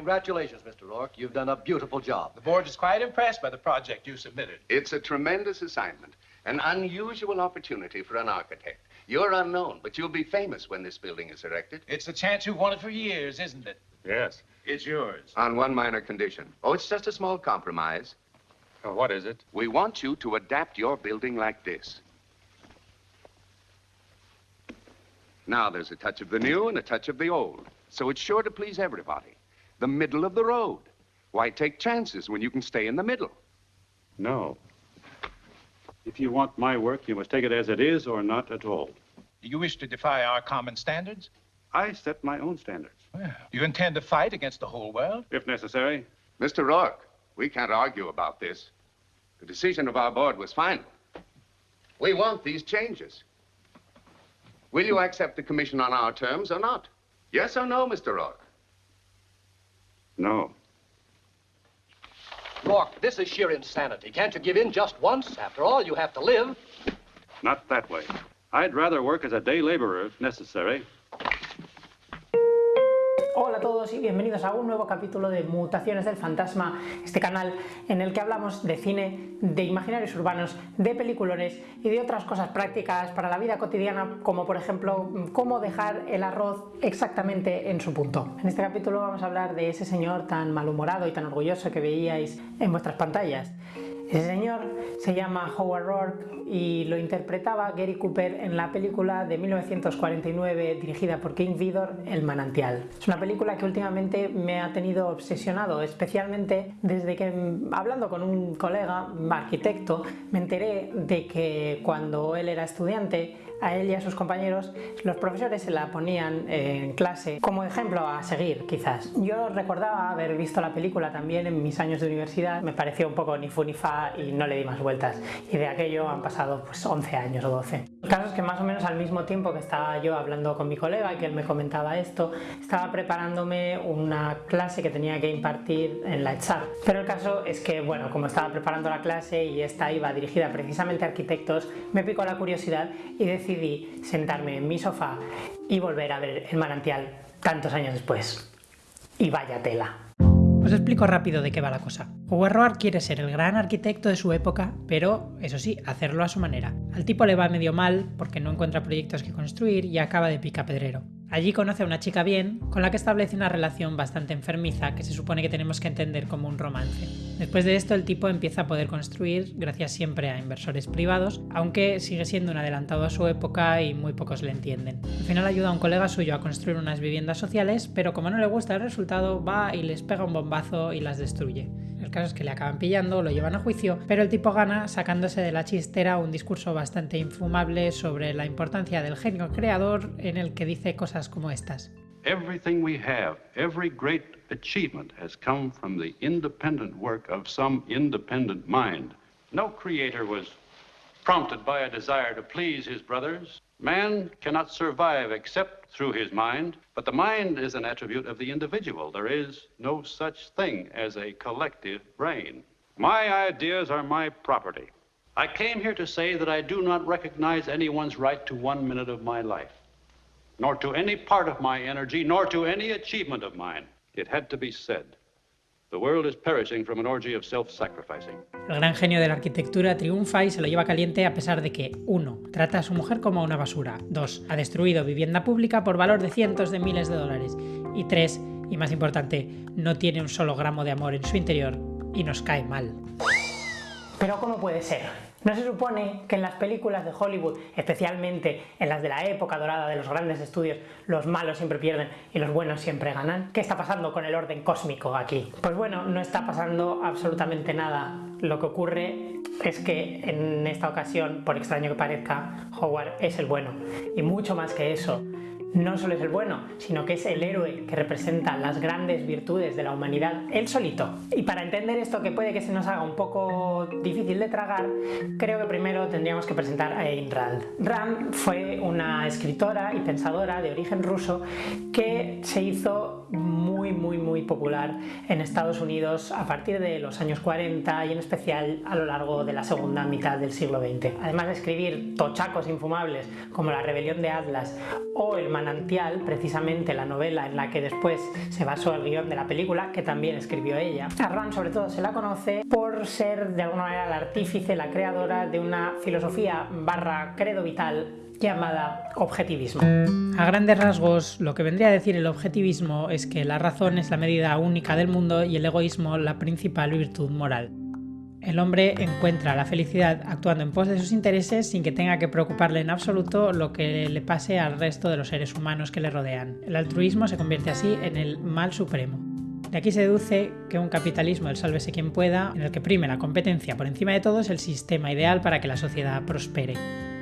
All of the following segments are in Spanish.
Congratulations, Mr. Rourke. You've done a beautiful job. The board is quite impressed by the project you submitted. It's a tremendous assignment, an unusual opportunity for an architect. You're unknown, but you'll be famous when this building is erected. It's the chance you've wanted for years, isn't it? Yes. It's yours. On one minor condition. Oh, it's just a small compromise. Oh, what is it? We want you to adapt your building like this. Now there's a touch of the new and a touch of the old. So it's sure to please everybody. The middle of the road. Why take chances when you can stay in the middle? No. If you want my work, you must take it as it is or not at all. Do you wish to defy our common standards? I set my own standards, Well, do you intend to fight against the whole world? if necessary. Mr. Rourke, we can't argue about this. The decision of our board was final. We want these changes. Will you accept the commission on our terms or not? Yes or no, Mr. Rourke? No. Rourke, this is sheer insanity. Can't you give in just once? After all, you have to live. Not that way. I'd rather work as a day laborer if necessary. Hola a todos y bienvenidos a un nuevo capítulo de Mutaciones del Fantasma, este canal en el que hablamos de cine, de imaginarios urbanos, de peliculones y de otras cosas prácticas para la vida cotidiana, como por ejemplo cómo dejar el arroz exactamente en su punto. En este capítulo vamos a hablar de ese señor tan malhumorado y tan orgulloso que veíais en vuestras pantallas. Ese señor se llama Howard Rourke y lo interpretaba Gary Cooper en la película de 1949 dirigida por King Vidor, El manantial. Es una película que últimamente me ha tenido obsesionado, especialmente desde que, hablando con un colega arquitecto, me enteré de que cuando él era estudiante a él y a sus compañeros, los profesores se la ponían en clase como ejemplo a seguir, quizás. Yo recordaba haber visto la película también en mis años de universidad, me pareció un poco ni fu ni fa y no le di más vueltas. Y de aquello han pasado pues 11 años o 12. El caso es que más o menos al mismo tiempo que estaba yo hablando con mi colega y que él me comentaba esto, estaba preparándome una clase que tenía que impartir en la ETSAR. Pero el caso es que, bueno, como estaba preparando la clase y esta iba dirigida precisamente a arquitectos, me picó la curiosidad y decidí sentarme en mi sofá y volver a ver el manantial tantos años después. Y vaya tela. Os explico rápido de qué va la cosa. Howard Roark quiere ser el gran arquitecto de su época, pero, eso sí, hacerlo a su manera. Al tipo le va medio mal porque no encuentra proyectos que construir y acaba de picapedrero. Allí conoce a una chica bien, con la que establece una relación bastante enfermiza que se supone que tenemos que entender como un romance. Después de esto el tipo empieza a poder construir gracias siempre a inversores privados, aunque sigue siendo un adelantado a su época y muy pocos le entienden. Al final ayuda a un colega suyo a construir unas viviendas sociales, pero como no le gusta el resultado va y les pega un bombazo y las destruye. El caso es que le acaban pillando, lo llevan a juicio, pero el tipo gana sacándose de la chistera un discurso bastante infumable sobre la importancia del genio creador en el que dice cosas como estas. Everything we have, every great achievement has come from the independent work of some independent mind. No creator was prompted by a desire to please his brothers. Man cannot survive except through his mind, but the mind is an attribute of the individual. There is no such thing as a collective brain. My ideas are my property. I came here to say that I do not recognize anyone's right to one minute of my life, nor to any part of my energy, nor to any achievement of mine. It had to be said. The world is perishing from an orgy of self-sacrificing. El gran genio de la arquitectura triunfa y se lo lleva caliente a pesar de que 1. Trata a su mujer como una basura. 2. Ha destruido vivienda pública por valor de cientos de miles de dólares. Y 3. Y más importante, no tiene un solo gramo de amor en su interior y nos cae mal. Pero ¿cómo puede ser? ¿No se supone que en las películas de Hollywood, especialmente en las de la época dorada de los grandes estudios, los malos siempre pierden y los buenos siempre ganan? ¿Qué está pasando con el orden cósmico aquí? Pues bueno, no está pasando absolutamente nada. Lo que ocurre es que en esta ocasión, por extraño que parezca, Howard es el bueno. Y mucho más que eso, no solo es el bueno, sino que es el héroe que representa las grandes virtudes de la humanidad, él solito. Y para entender esto que puede que se nos haga un poco difícil de tragar, creo que primero tendríamos que presentar a Ayn Rand. Rand fue una escritora y pensadora de origen ruso que se hizo muy muy muy muy popular en Estados Unidos a partir de los años 40 y en especial a lo largo de la segunda mitad del siglo XX. Además de escribir tochacos infumables como La rebelión de Atlas o El manantial, precisamente la novela en la que después se basó el guion de la película, que también escribió ella. A Rand sobre todo se la conoce por ser de alguna manera la artífice, la creadora de una filosofía barra credo vital llamada objetivismo. A grandes rasgos, lo que vendría a decir el objetivismo es que la razón es la medida única del mundo y el egoísmo la principal virtud moral. El hombre encuentra la felicidad actuando en pos de sus intereses sin que tenga que preocuparle en absoluto lo que le pase al resto de los seres humanos que le rodean. El altruismo se convierte así en el mal supremo. De aquí se deduce que un capitalismo del sálvese quien pueda, en el que prime la competencia por encima de todo, es el sistema ideal para que la sociedad prospere.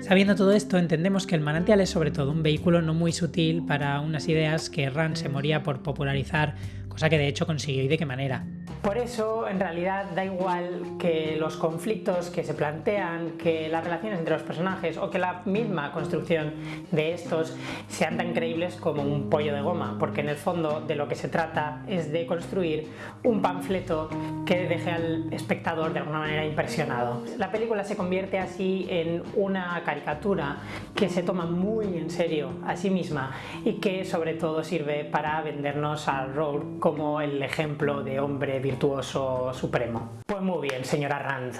Sabiendo todo esto, entendemos que el manantial es sobre todo un vehículo no muy sutil para unas ideas que Rand se moría por popularizar, cosa que de hecho consiguió y de qué manera. Por eso, en realidad, da igual que los conflictos que se plantean, que las relaciones entre los personajes o que la misma construcción de estos sean tan creíbles como un pollo de goma, porque en el fondo de lo que se trata es de construir un panfleto que deje al espectador de alguna manera impresionado. La película se convierte así en una caricatura que se toma muy en serio a sí misma y que sobre todo sirve para vendernos a Rourke como el ejemplo de hombre virtuoso supremo. Pues muy bien, señora Rand.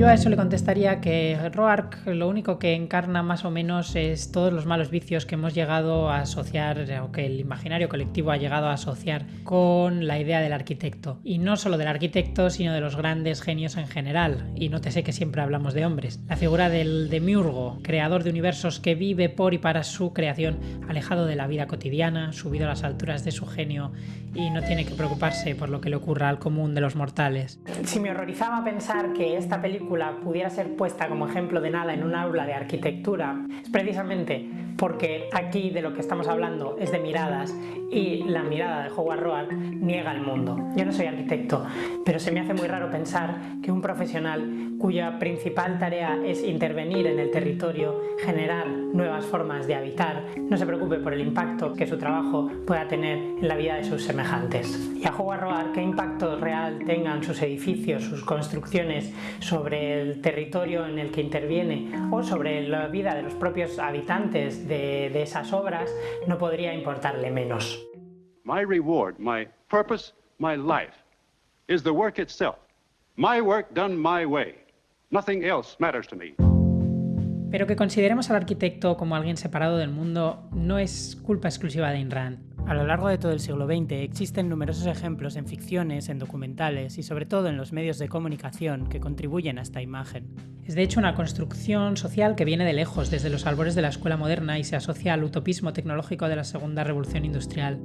Yo a eso le contestaría que Roark lo único que encarna más o menos es todos los malos vicios que hemos llegado a asociar, o que el imaginario colectivo ha llegado a asociar con la idea del arquitecto. Y no solo del arquitecto, sino de los grandes genios en general. Y no te sé que siempre hablamos de hombres. La figura del demiurgo, creador de universos que vive por y para su creación, alejado de la vida cotidiana, subido a las alturas de su genio y no tiene que preocuparse por lo que le ocurra al común de los mortales. Si me horrorizaba pensar que esta película pudiera ser puesta como ejemplo de nada en un aula de arquitectura es precisamente porque aquí de lo que estamos hablando es de miradas y la mirada de Howard Roark niega el mundo. Yo no soy arquitecto, pero se me hace muy raro pensar que un profesional cuya principal tarea es intervenir en el territorio, generar nuevas formas de habitar, no se preocupe por el impacto que su trabajo pueda tener en la vida de sus semejantes. Y a Howard Roark, qué impacto real tengan sus edificios, sus construcciones sobre el territorio en el que interviene o sobre la vida de los propios habitantes de, de esas obras, no podría importarle menos. My reward, my purpose, my life is the work itself. My work done my way. Nothing else matters to me. Pero que consideremos al arquitecto como alguien separado del mundo no es culpa exclusiva de Ayn Rand. A lo largo de todo el siglo XX existen numerosos ejemplos en ficciones, en documentales y sobre todo en los medios de comunicación que contribuyen a esta imagen. Es de hecho una construcción social que viene de lejos, desde los albores de la escuela moderna y se asocia al utopismo tecnológico de la segunda revolución industrial.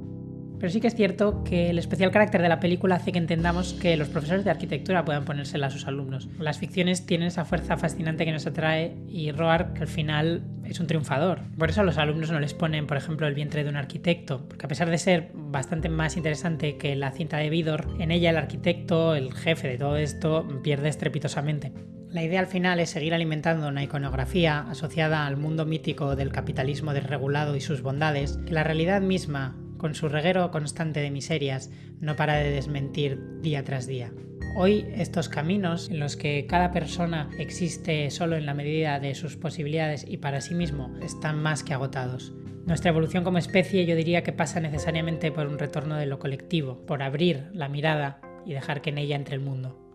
Pero sí que es cierto que el especial carácter de la película hace que entendamos que los profesores de arquitectura puedan ponérsela a sus alumnos. Las ficciones tienen esa fuerza fascinante que nos atrae y Roark al final es un triunfador. Por eso a los alumnos no les ponen, por ejemplo, el vientre de un arquitecto, porque a pesar de ser bastante más interesante que la cinta de Vidor, en ella el arquitecto, el jefe de todo esto, pierde estrepitosamente. La idea al final es seguir alimentando una iconografía asociada al mundo mítico del capitalismo desregulado y sus bondades, que la realidad misma con su reguero constante de miserias, no para de desmentir día tras día. Hoy estos caminos en los que cada persona existe solo en la medida de sus posibilidades y para sí mismo están más que agotados. Nuestra evolución como especie yo diría que pasa necesariamente por un retorno de lo colectivo, por abrir la mirada y dejar que en ella entre el mundo.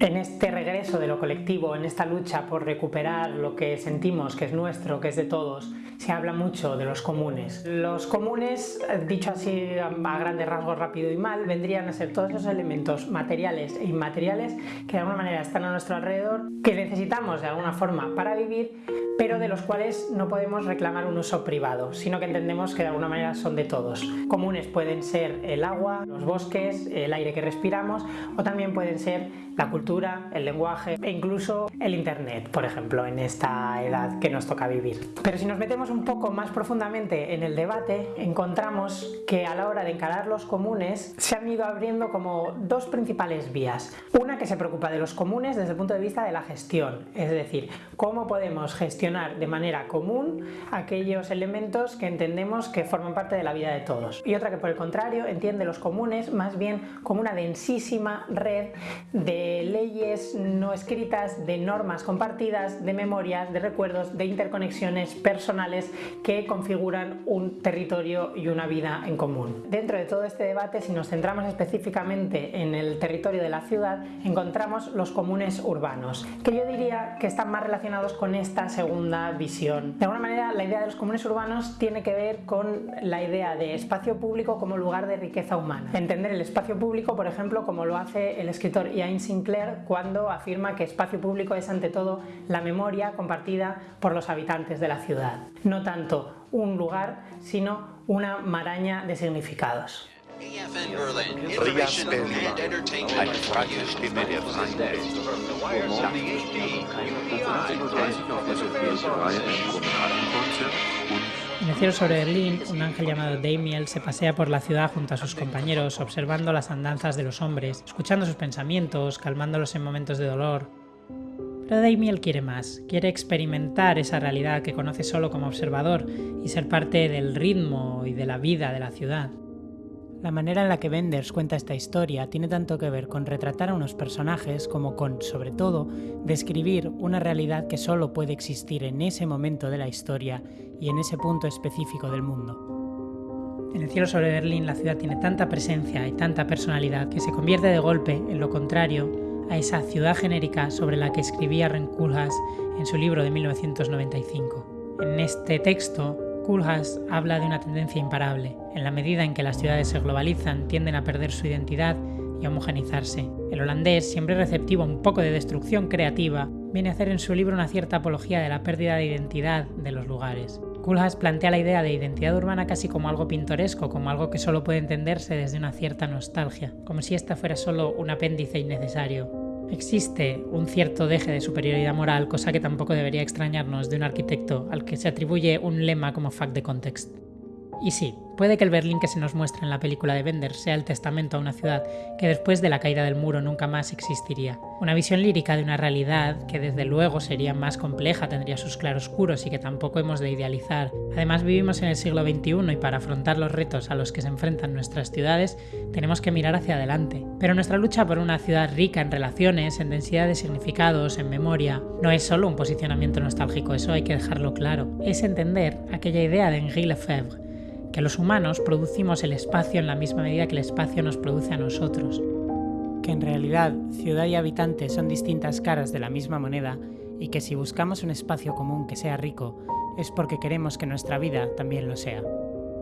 En este regreso de lo colectivo, en esta lucha por recuperar lo que sentimos que es nuestro, que es de todos, se habla mucho de los comunes. Los comunes, dicho así a grandes rasgos rápido y mal, vendrían a ser todos esos elementos materiales e inmateriales que de alguna manera están a nuestro alrededor, que necesitamos de alguna forma para vivir, pero de los cuales no podemos reclamar un uso privado, sino que entendemos que de alguna manera son de todos. Comunes pueden ser el agua, los bosques, el aire que respiramos o también pueden ser la cultura, el lenguaje e incluso el Internet, por ejemplo, en esta edad que nos toca vivir. Pero si nos metemos un poco más profundamente en el debate, encontramos que a la hora de encarar los comunes se han ido abriendo como dos principales vías. Una que se preocupa de los comunes desde el punto de vista de la gestión, es decir, cómo podemos gestionar de manera común aquellos elementos que entendemos que forman parte de la vida de todos. Y otra que por el contrario entiende los comunes más bien como una densísima red de leyes no escritas, de normas compartidas, de memorias, de recuerdos, de interconexiones personales que configuran un territorio y una vida en común. Dentro de todo este debate, si nos centramos específicamente en el territorio de la ciudad, encontramos los comunes urbanos, que yo diría que están más relacionados con esta segunda visión. De alguna manera, la idea de los comunes urbanos tiene que ver con la idea de espacio público como lugar de riqueza humana. Entender el espacio público, por ejemplo, como lo hace el escritor Ian Sinclair cuando afirma que espacio público es ante todo la memoria compartida por los habitantes de la ciudad. No tanto un lugar, sino una maraña de significados. En el cielo sobre Berlín, un ángel llamado Damiel se pasea por la ciudad junto a sus compañeros, observando las andanzas de los hombres, escuchando sus pensamientos, calmándolos en momentos de dolor. Pero Damiel quiere más, quiere experimentar esa realidad que conoce solo como observador y ser parte del ritmo y de la vida de la ciudad. La manera en la que Benders cuenta esta historia tiene tanto que ver con retratar a unos personajes como con, sobre todo, describir una realidad que solo puede existir en ese momento de la historia y en ese punto específico del mundo. En el cielo sobre Berlín la ciudad tiene tanta presencia y tanta personalidad que se convierte de golpe en lo contrario a esa ciudad genérica sobre la que escribía Ren Koolhaas en su libro de 1995. En este texto, Koolhaas habla de una tendencia imparable. En la medida en que las ciudades se globalizan, tienden a perder su identidad y a homogenizarse. El holandés, siempre receptivo a un poco de destrucción creativa, viene a hacer en su libro una cierta apología de la pérdida de identidad de los lugares. Koolhaas plantea la idea de identidad urbana casi como algo pintoresco, como algo que solo puede entenderse desde una cierta nostalgia, como si esta fuera solo un apéndice innecesario. Existe un cierto deje de superioridad moral, cosa que tampoco debería extrañarnos de un arquitecto al que se atribuye un lema como fact de context. Y sí, puede que el Berlín que se nos muestra en la película de Bender sea el testamento a una ciudad que después de la caída del muro nunca más existiría. Una visión lírica de una realidad que desde luego sería más compleja, tendría sus claroscuros y que tampoco hemos de idealizar. Además vivimos en el siglo XXI y para afrontar los retos a los que se enfrentan nuestras ciudades tenemos que mirar hacia adelante. Pero nuestra lucha por una ciudad rica en relaciones, en densidad de significados, en memoria, no es solo un posicionamiento nostálgico, eso hay que dejarlo claro. Es entender aquella idea de Henri Lefebvre que los humanos producimos el espacio en la misma medida que el espacio nos produce a nosotros. Que en realidad ciudad y habitante son distintas caras de la misma moneda y que si buscamos un espacio común que sea rico es porque queremos que nuestra vida también lo sea.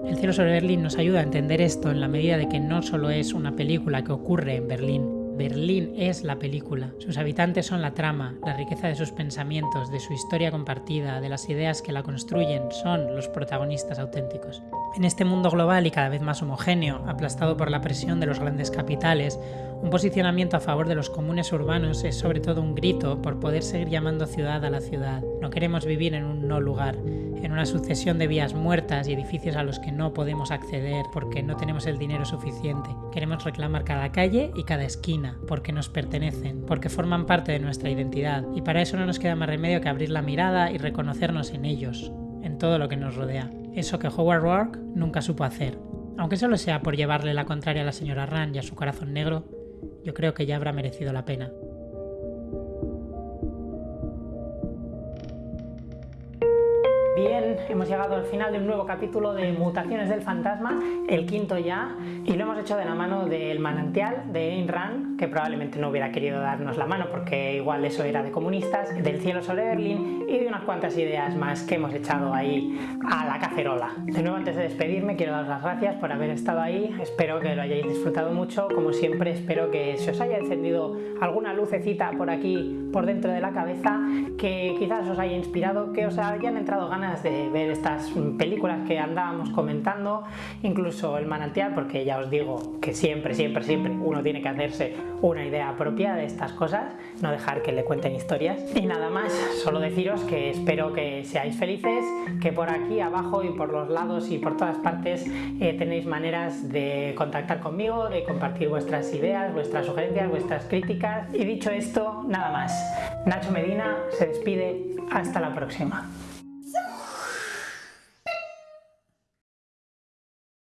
El cielo sobre Berlín nos ayuda a entender esto en la medida de que no solo es una película que ocurre en Berlín, Berlín es la película. Sus habitantes son la trama, la riqueza de sus pensamientos, de su historia compartida, de las ideas que la construyen, son los protagonistas auténticos. En este mundo global y cada vez más homogéneo, aplastado por la presión de los grandes capitales, un posicionamiento a favor de los comunes urbanos es sobre todo un grito por poder seguir llamando ciudad a la ciudad. No queremos vivir en un no lugar, en una sucesión de vías muertas y edificios a los que no podemos acceder porque no tenemos el dinero suficiente. Queremos reclamar cada calle y cada esquina porque nos pertenecen, porque forman parte de nuestra identidad y para eso no nos queda más remedio que abrir la mirada y reconocernos en ellos, en todo lo que nos rodea. Eso que Howard Rourke nunca supo hacer. Aunque solo sea por llevarle la contraria a la señora Rand y a su corazón negro, yo creo que ya habrá merecido la pena. Bien, hemos llegado al final de un nuevo capítulo de Mutaciones del Fantasma, el quinto ya, y lo hemos hecho de la mano del manantial de Ayn Rand, que probablemente no hubiera querido darnos la mano porque igual eso era de comunistas, del cielo sobre Berlín y de unas cuantas ideas más que hemos echado ahí a la cacerola. De nuevo, antes de despedirme, quiero daros las gracias por haber estado ahí, espero que lo hayáis disfrutado mucho, como siempre espero que se os haya encendido alguna lucecita por aquí, por dentro de la cabeza, que quizás os haya inspirado, que os hayan entrado ganas de ver estas películas que andábamos comentando, incluso el manantial, porque ya os digo que siempre, siempre, siempre uno tiene que hacerse una idea propia de estas cosas, no dejar que le cuenten historias. Y nada más, solo deciros que espero que seáis felices, que por aquí abajo y por los lados y por todas partes eh, tenéis maneras de contactar conmigo, de compartir vuestras ideas, vuestras sugerencias, vuestras críticas. Y dicho esto, nada más. Nacho Medina se despide. Hasta la próxima.